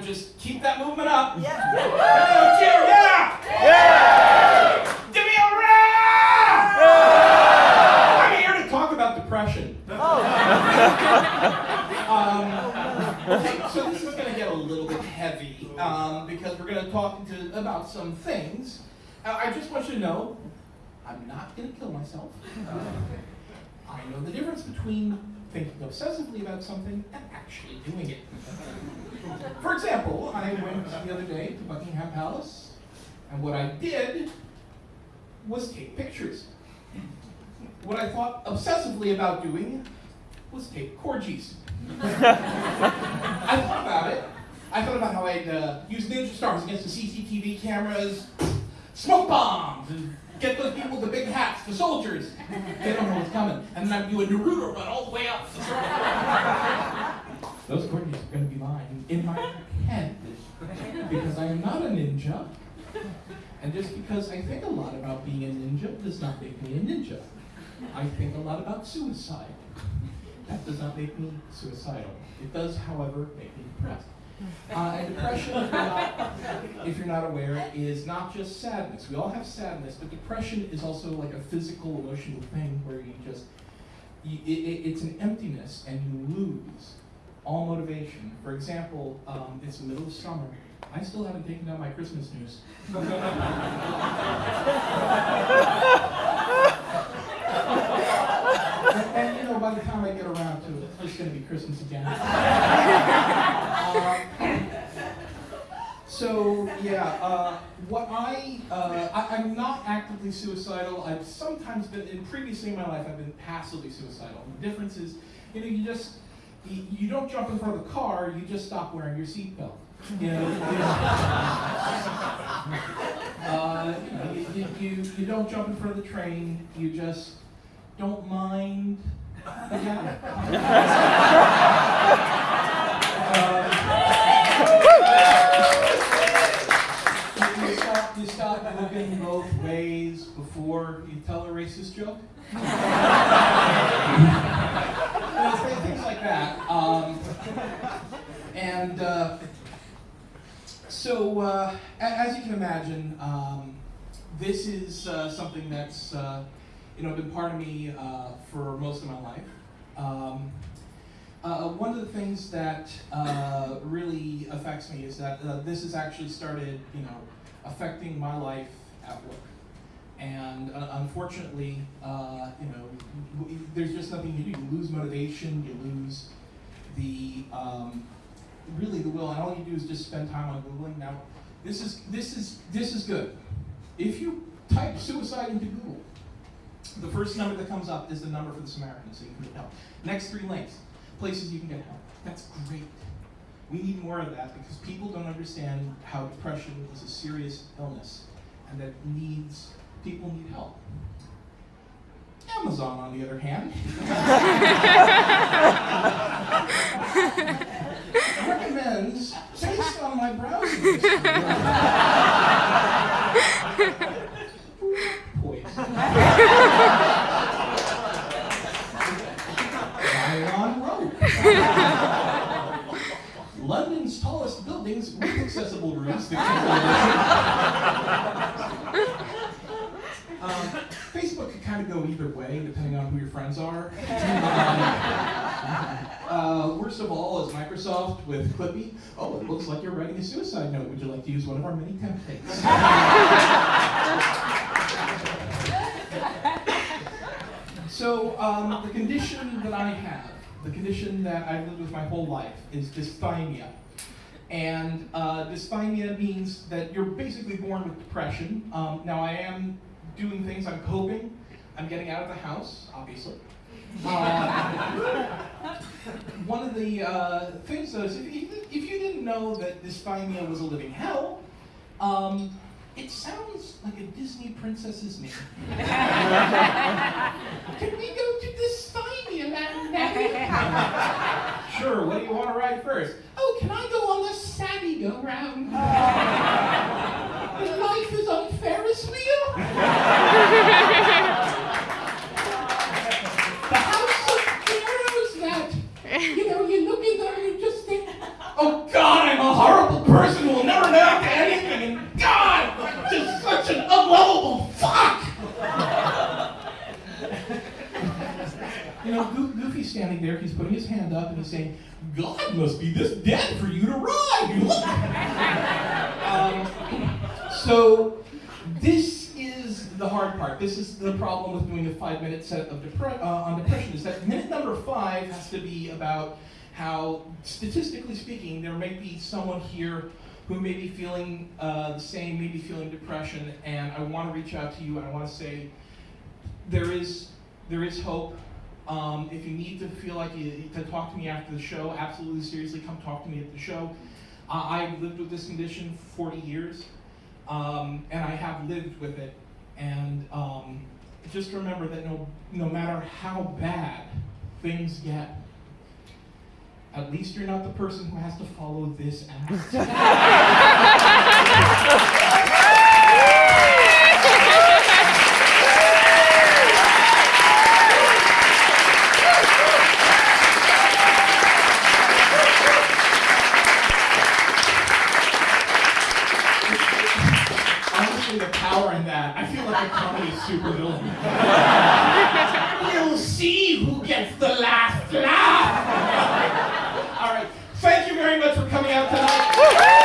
Just keep that movement up. Yeah. Everyone cheer, yeah! Yeah! Give me a round! I'm here to talk about depression. um, so this is going to get a little bit heavy um, because we're going to talk to, about some things. Uh, I just want you to know, I'm not going to kill myself. Uh, I know the difference between thinking obsessively about something and actually doing it. For example, I went the other day to Buckingham Palace, and what I did was take pictures. What I thought obsessively about doing was take corgis. I thought about it. I thought about how I'd uh, use ninja stars against the CCTV cameras, smoke bombs, and get those people with the big hats, the soldiers. They don't know what's coming. And then I'd do a Naruto run all the way up. those coordinates are going to be mine in my head because I am not a ninja. And just because I think a lot about being a ninja does not make me a ninja. I think a lot about suicide. That does not make me suicidal. It does, however, make me depressed. Uh, and depression, if you're, not, if you're not aware, is not just sadness. We all have sadness, but depression is also like a physical, emotional thing where you just, you, it, it's an emptiness and you lose all motivation. For example, um, it's the middle of summer. I still haven't taken down my Christmas news. and, and, you know, by the time I get around to it, it's going to be Christmas again. Uh, so yeah, uh, what I, uh, I am not actively suicidal. I've sometimes been, in previously in my life, I've been passively suicidal. The difference is, you know, you just you, don't jump in front of the car. You just stop wearing your seatbelt. You know, uh, you, you, you, don't jump in front of the train. You just don't mind. Uh, you, stop, you stop looking both ways before you tell a racist joke. Know, things like that. Um, and uh, so, uh, as you can imagine, um, this is uh, something that's uh, you know been part of me uh, for most of my life. Um, uh, one of the things that really affects me is that this has actually started, you know, affecting my life at work. And uh, unfortunately, uh, you know, there's just nothing you do. You lose motivation. You lose the um, really the will, and all you do is just spend time on googling. Now, this is this is this is good. If you type suicide into Google, the first number that comes up is the number for the Samaritan, so you can get help. Next three links, places you can get help. That's great. We need more of that because people don't understand how depression is a serious illness and that needs people need help. Amazon, on the other hand, recommends, based on my browsing history, poison. Nylon rope. London's tallest buildings with accessible roofs. The Kindle edition. Um, Facebook could kind of go either way, depending on who your friends are. Um, uh, worst of all is Microsoft with Clippy. Oh, it looks like you're writing a suicide note. Would you like to use one of our many templates? so, um, the condition that I have, the condition that I've lived with my whole life, is dysthymia. And uh, dysthymia means that you're basically born with depression. Um, now, I am doing things, I'm coping, I'm getting out of the house, obviously. Uh, one of the uh, things though is if you, if you didn't know that dysthymia was a living hell, um, it sounds like a Disney princess's name. Can we go to dysthymia Daddy? sure, what do you want to ride first? Oh, can I go on the Savvy go round? Life is Ferris wheel? the house of pharaohs that, you know, you look in there and you just think, oh God, I'm a horrible me saying, God must be this dead for you to ride. um, so this is the hard part. This is the problem with doing a five-minute set of depre- uh, on depression. Is that minute number five has to be about how, statistically speaking, there may be someone here who may be feeling uh, the same, may be feeling depression, and I want to reach out to you and I want to say there is there is hope. Um, if you need to feel like you to talk to me after the show, absolutely seriously, come talk to me at the show. Uh, I've lived with this condition 40 years, um, and I have lived with it. And um, just remember that no no matter how bad things get, at least you're not the person who has to follow this act. like a comedy supervillain. we'll see who gets the last laugh. All right. Thank you very much for coming out tonight.